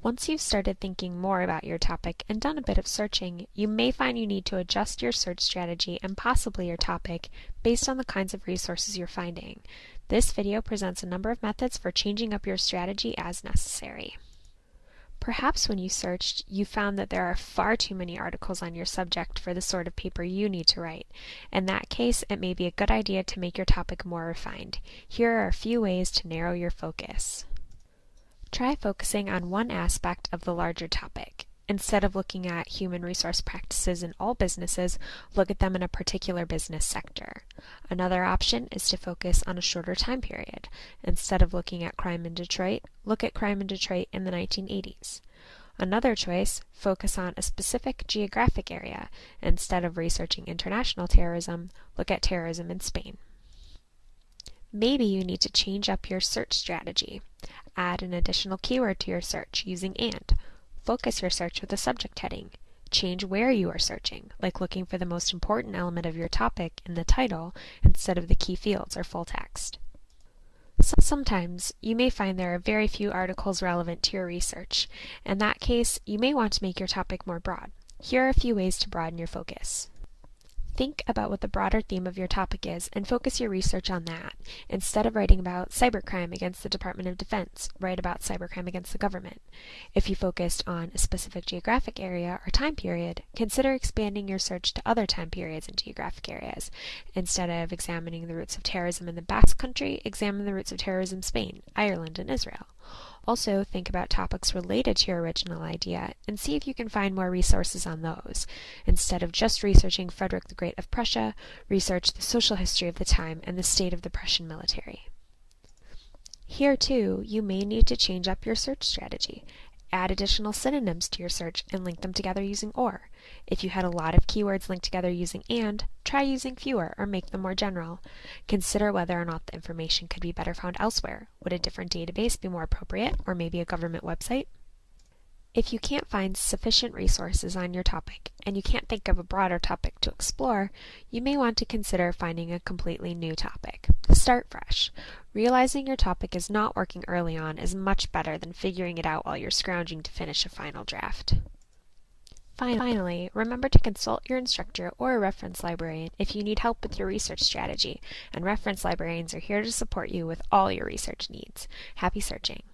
Once you've started thinking more about your topic and done a bit of searching, you may find you need to adjust your search strategy and possibly your topic based on the kinds of resources you're finding. This video presents a number of methods for changing up your strategy as necessary. Perhaps when you searched, you found that there are far too many articles on your subject for the sort of paper you need to write. In that case, it may be a good idea to make your topic more refined. Here are a few ways to narrow your focus. Try focusing on one aspect of the larger topic. Instead of looking at human resource practices in all businesses, look at them in a particular business sector. Another option is to focus on a shorter time period. Instead of looking at crime in Detroit, look at crime in Detroit in the 1980s. Another choice, focus on a specific geographic area. Instead of researching international terrorism, look at terrorism in Spain. Maybe you need to change up your search strategy. Add an additional keyword to your search using AND. Focus your search with a subject heading. Change where you are searching, like looking for the most important element of your topic in the title instead of the key fields or full text. Sometimes you may find there are very few articles relevant to your research. In that case, you may want to make your topic more broad. Here are a few ways to broaden your focus. Think about what the broader theme of your topic is and focus your research on that. Instead of writing about cybercrime against the Department of Defense, write about cybercrime against the government. If you focused on a specific geographic area or time period, consider expanding your search to other time periods and geographic areas. Instead of examining the roots of terrorism in the Basque Country, examine the roots of terrorism in Spain, Ireland, and Israel. Also, think about topics related to your original idea and see if you can find more resources on those. Instead of just researching Frederick the Great of Prussia, research the social history of the time and the state of the Prussian military. Here, too, you may need to change up your search strategy. Add additional synonyms to your search and link them together using OR. If you had a lot of keywords linked together using AND, try using fewer or make them more general. Consider whether or not the information could be better found elsewhere. Would a different database be more appropriate, or maybe a government website? If you can't find sufficient resources on your topic and you can't think of a broader topic to explore, you may want to consider finding a completely new topic. Start fresh. Realizing your topic is not working early on is much better than figuring it out while you're scrounging to finish a final draft. Finally, remember to consult your instructor or a reference librarian if you need help with your research strategy, and reference librarians are here to support you with all your research needs. Happy searching!